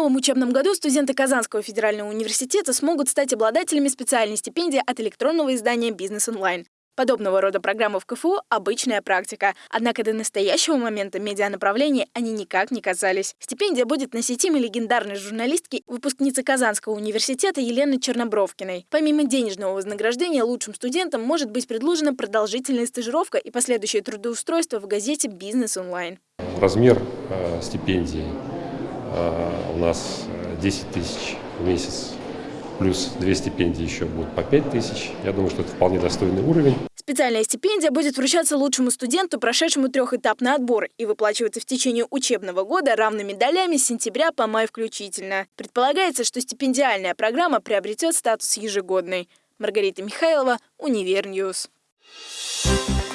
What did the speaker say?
новом учебном году студенты Казанского федерального университета смогут стать обладателями специальной стипендии от электронного издания «Бизнес онлайн». Подобного рода программы в КФУ – обычная практика. Однако до настоящего момента медианаправления они никак не касались. Стипендия будет на сетиме легендарной журналистки, выпускницы Казанского университета Елены Чернобровкиной. Помимо денежного вознаграждения, лучшим студентам может быть предложена продолжительная стажировка и последующее трудоустройство в газете «Бизнес онлайн». Размер э, стипендии э, нас 10 э, тысяч в месяц плюс две стипендии еще будут по 5 тысяч. Я думаю, что это вполне достойный уровень. Специальная стипендия будет вручаться лучшему студенту, прошедшему трехэтапный отбор, и выплачиваться в течение учебного года равными долями с сентября по май включительно. Предполагается, что стипендиальная программа приобретет статус ежегодной. Маргарита Михайлова, UniverNews. Thank you